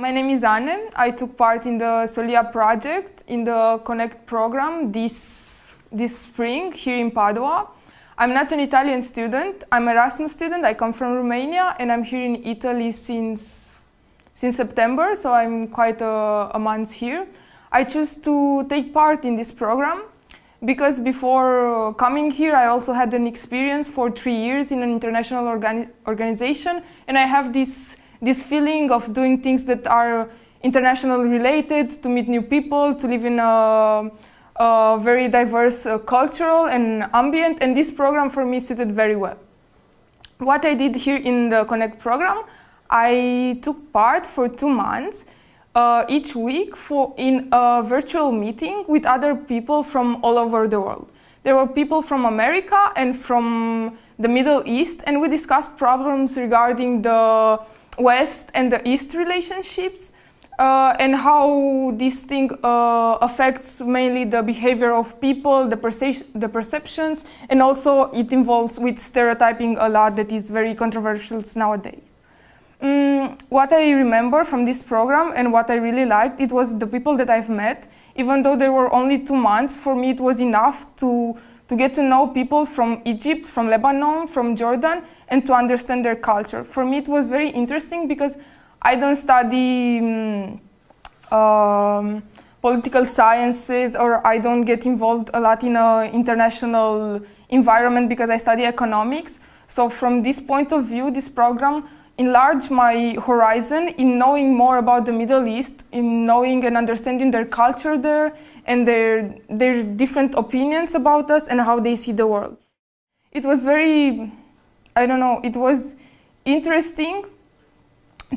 My name is Anne. I took part in the Soliya project in the Connect program this, this spring here in Padua. I'm not an Italian student, I'm an Erasmus student, I come from Romania and I'm here in Italy since, since September, so I'm quite a, a month here. I choose to take part in this program because before coming here I also had an experience for three years in an international organi organization and I have this, this feeling of doing things that are international related, to meet new people, to live in a, a very diverse uh, cultural and ambient and this program for me suited very well. What I did here in the Connect program, I took part for two months uh, each week for, in a virtual meeting with other people from all over the world. There were people from America and from the Middle East and we discussed problems regarding the West and the East relationships uh, and how this thing uh, affects mainly the behavior of people, the, perce the perceptions, and also it involves with stereotyping a lot that is very controversial nowadays. Mm, what I remember from this program and what I really liked, it was the people that I've met. Even though there were only two months, for me it was enough to, to get to know people from Egypt, from Lebanon, from Jordan, and to understand their culture. For me it was very interesting because I don't study um, um, political sciences or I don't get involved a lot in an international environment because I study economics. So from this point of view, this program enlarge my horizon in knowing more about the Middle East, in knowing and understanding their culture there and their, their different opinions about us and how they see the world. It was very, I don't know, it was interesting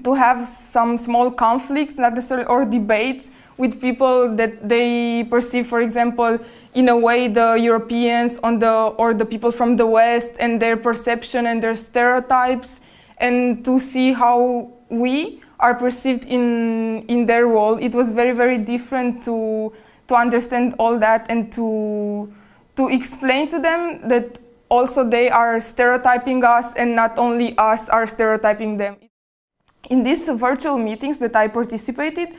to have some small conflicts, not necessarily, or debates with people that they perceive, for example, in a way the Europeans on the, or the people from the West and their perception and their stereotypes and to see how we are perceived in, in their role. It was very, very different to, to understand all that and to, to explain to them that also they are stereotyping us and not only us are stereotyping them. In these virtual meetings that I participated,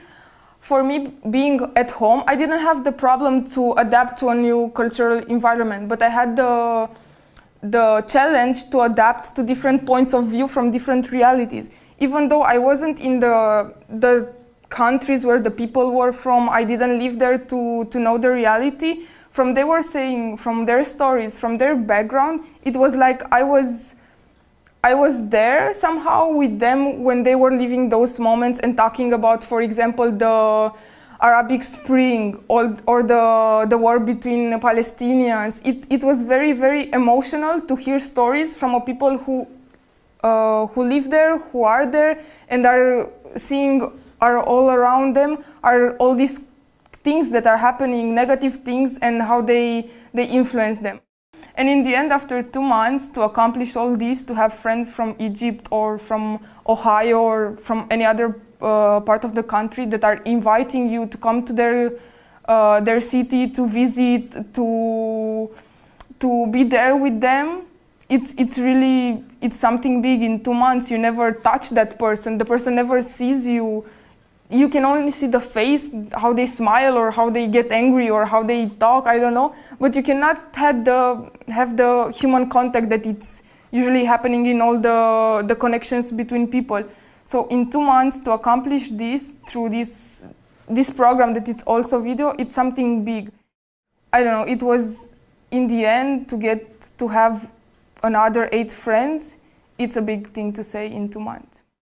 for me being at home, I didn't have the problem to adapt to a new cultural environment, but I had the the challenge to adapt to different points of view from different realities. Even though I wasn't in the, the countries where the people were from, I didn't live there to, to know the reality. From they were saying, from their stories, from their background, it was like I was, I was there somehow with them when they were living those moments and talking about, for example, the Arabic Spring or, or the, the war between Palestinians. It, it was very, very emotional to hear stories from people who, uh, who live there, who are there, and are seeing are all around them, are all these things that are happening, negative things, and how they, they influence them. And in the end, after two months, to accomplish all this, to have friends from Egypt or from Ohio or from any other uh, part of the country that are inviting you to come to their uh, their city to visit to to be there with them. It's it's really it's something big in two months. You never touch that person. The person never sees you. You can only see the face how they smile or how they get angry or how they talk. I don't know. But you cannot have the have the human contact that it's usually happening in all the the connections between people so in two months to accomplish this through this, this program that it's also video, it's something big. I don't know, it was in the end to get to have another eight friends, it's a big thing to say in two months.